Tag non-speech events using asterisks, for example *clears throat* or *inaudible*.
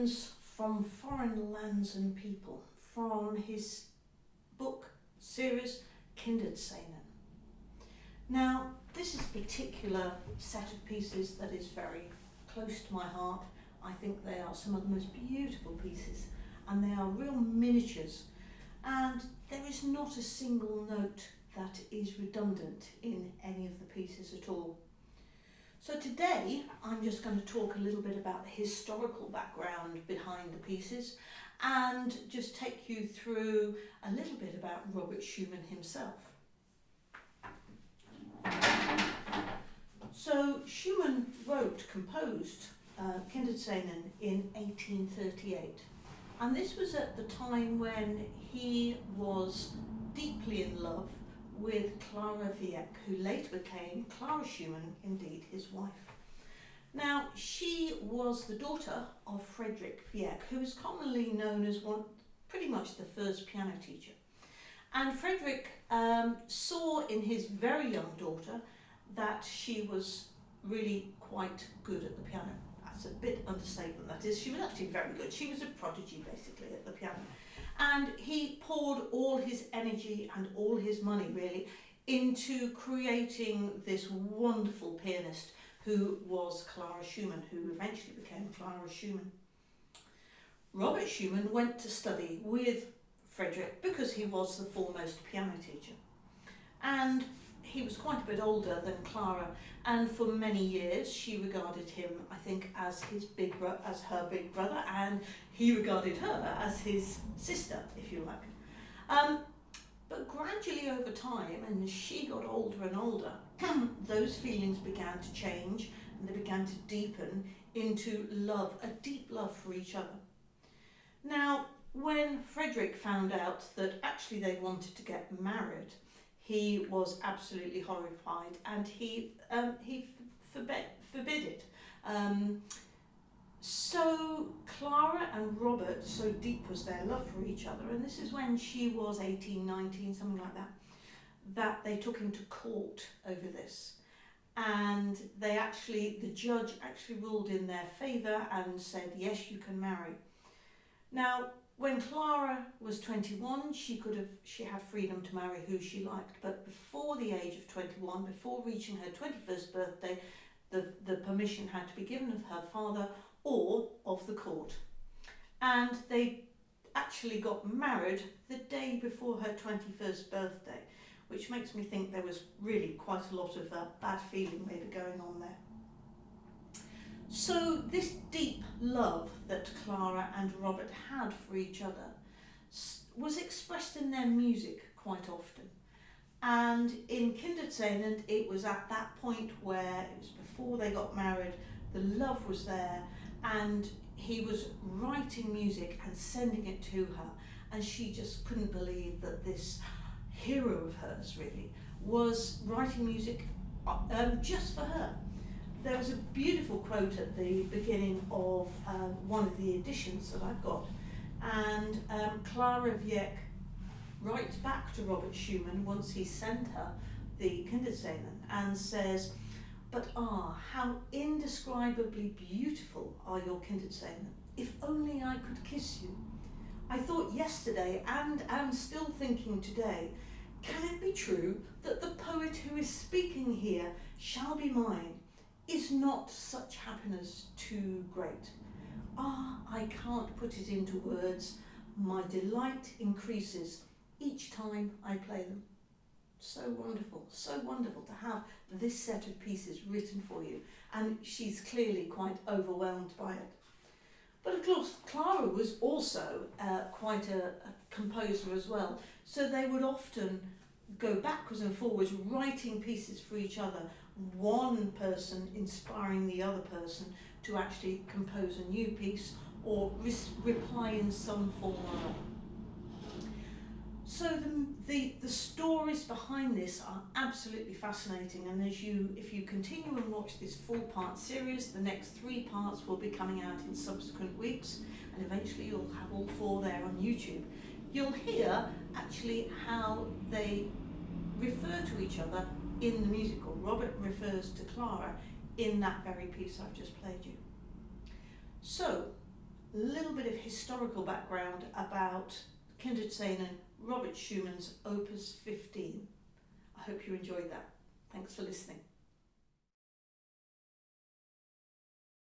from foreign lands and people from his book series Kinderscenen. Now, this is a particular set of pieces that is very close to my heart. I think they are some of the most beautiful pieces and they are real miniatures and there is not a single note that is redundant in any of the pieces at all. So today I'm just going to talk a little bit about the historical background behind the pieces and just take you through a little bit about Robert Schumann himself. So Schumann wrote, composed uh, Kinderscenen in 1838 and this was at the time when he was deeply in love with Clara Wieck, who later became Clara Schumann, indeed his wife. Now, she was the daughter of Frederick Wieck, who is commonly known as one, pretty much the first piano teacher. And Frederick um, saw in his very young daughter that she was really quite good at the piano. That's a bit understatement, that is. She was actually very good. She was a prodigy, basically, at the piano and he poured all his energy and all his money really into creating this wonderful pianist who was Clara Schumann, who eventually became Clara Schumann. Robert Schumann went to study with Frederick because he was the foremost piano teacher. And he was quite a bit older than Clara and for many years she regarded him I think as his big as her big brother and he regarded her as his sister if you like um, but gradually over time and she got older and older *clears throat* those feelings began to change and they began to deepen into love a deep love for each other now when Frederick found out that actually they wanted to get married he was absolutely horrified and he um, he forbid, forbid it. Um, so Clara and Robert, so deep was their love for each other, and this is when she was 18, 19, something like that, that they took him to court over this. And they actually, the judge actually ruled in their favour and said, yes, you can marry. Now, when Clara was 21, she could have she had freedom to marry who she liked, but before the age of 21, before reaching her 21st birthday, the, the permission had to be given of her father of the court. And they actually got married the day before her 21st birthday, which makes me think there was really quite a lot of uh, bad feeling maybe going on there. So this deep love that Clara and Robert had for each other was expressed in their music quite often. And in Kinderscenen, it was at that point where it was before they got married, the love was there and he was writing music and sending it to her and she just couldn't believe that this hero of hers really was writing music uh, um, just for her. There was a beautiful quote at the beginning of um, one of the editions that I've got and um, Clara Wieck writes back to Robert Schumann once he sent her the Kinderscenen and says but ah, how indescribably beautiful are your Kinderscenen. If only I could kiss you. I thought yesterday and am still thinking today, can it be true that the poet who is speaking here shall be mine? is not such happiness too great? Ah, I can't put it into words. My delight increases each time I play them. So wonderful, so wonderful to have this set of pieces written for you. And she's clearly quite overwhelmed by it. But of course, Clara was also uh, quite a, a composer as well. So they would often go backwards and forwards, writing pieces for each other, one person inspiring the other person to actually compose a new piece or reply in some form or other. So the, the, the stories behind this are absolutely fascinating and as you if you continue and watch this four part series the next three parts will be coming out in subsequent weeks and eventually you'll have all four there on YouTube. You'll hear actually how they refer to each other in the musical. Robert refers to Clara in that very piece I've just played you. So, a little bit of historical background about Kinderscenen Robert Schumann's Opus 15. I hope you enjoyed that. Thanks for listening.